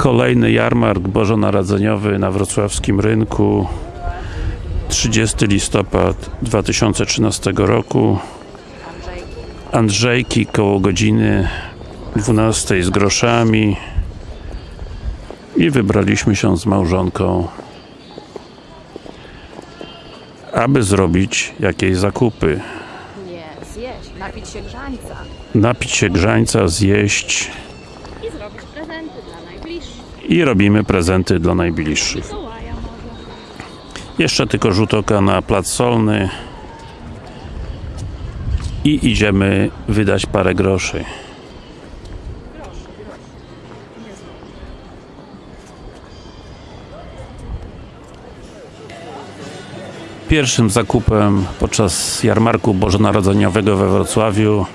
Kolejny jarmark bożonarodzeniowy na wrocławskim rynku. 30 listopad 2013 roku. Andrzejki koło godziny 12 z groszami. I wybraliśmy się z małżonką aby zrobić jakieś zakupy. Nie, zjeść, napić się grzańca. Napić się grzańca, zjeść i zrobić prezenty dla najbliższych. I robimy prezenty dla najbliższych. Jeszcze tylko rzut oka na plac solny i idziemy wydać parę groszy. Pierwszym zakupem podczas jarmarku bożonarodzeniowego we Wrocławiu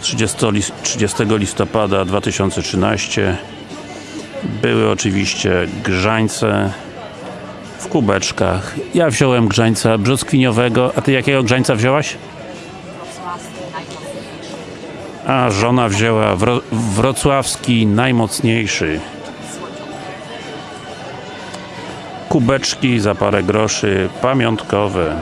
30, lis- 30 listopada 2013 były oczywiście grzańce w kubeczkach. Ja wziąłem grzańca brzoskwiniowego, a ty jakiego grzańca wzięłaś? A żona wzięła wro wrocławski najmocniejszy. Kubeczki za parę groszy, pamiątkowe.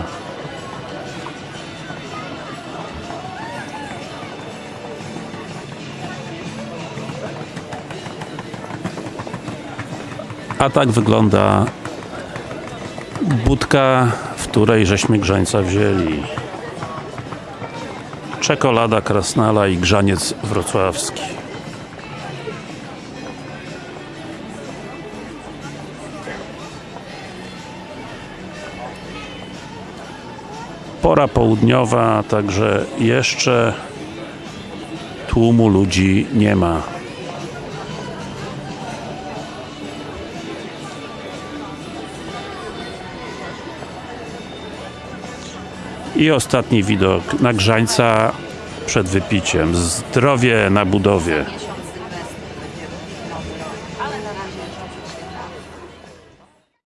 A tak wygląda budka, w której żeśmy grzańca wzięli. Czekolada krasnala i grzaniec wrocławski. Pora południowa, także jeszcze tłumu ludzi nie ma. I ostatni widok na grzańca przed wypiciem. Zdrowie na budowie.